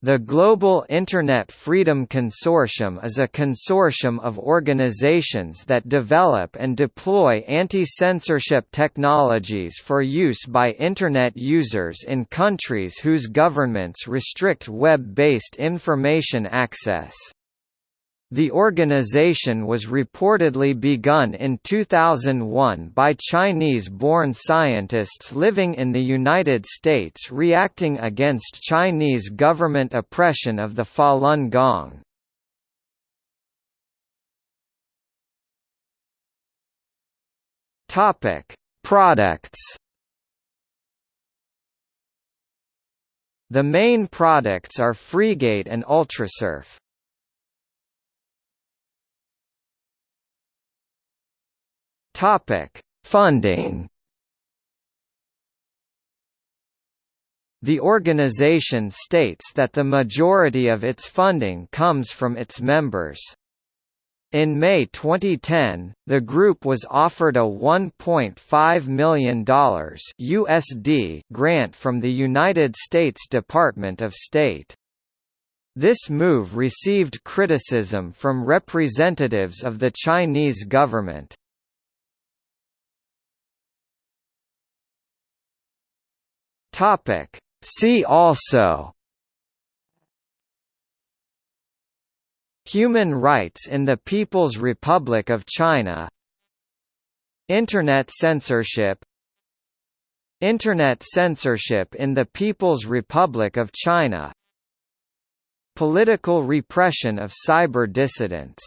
The Global Internet Freedom Consortium is a consortium of organizations that develop and deploy anti-censorship technologies for use by Internet users in countries whose governments restrict web-based information access. The organization was reportedly begun in 2001 by Chinese-born scientists living in the United States reacting against Chinese government oppression of the Falun Gong. Products The main products are Freegate and Ultrasurf. Topic: Funding. The organization states that the majority of its funding comes from its members. In May 2010, the group was offered a $1.5 million USD grant from the United States Department of State. This move received criticism from representatives of the Chinese government. Topic. See also Human rights in the People's Republic of China Internet censorship Internet censorship in the People's Republic of China Political repression of cyber dissidents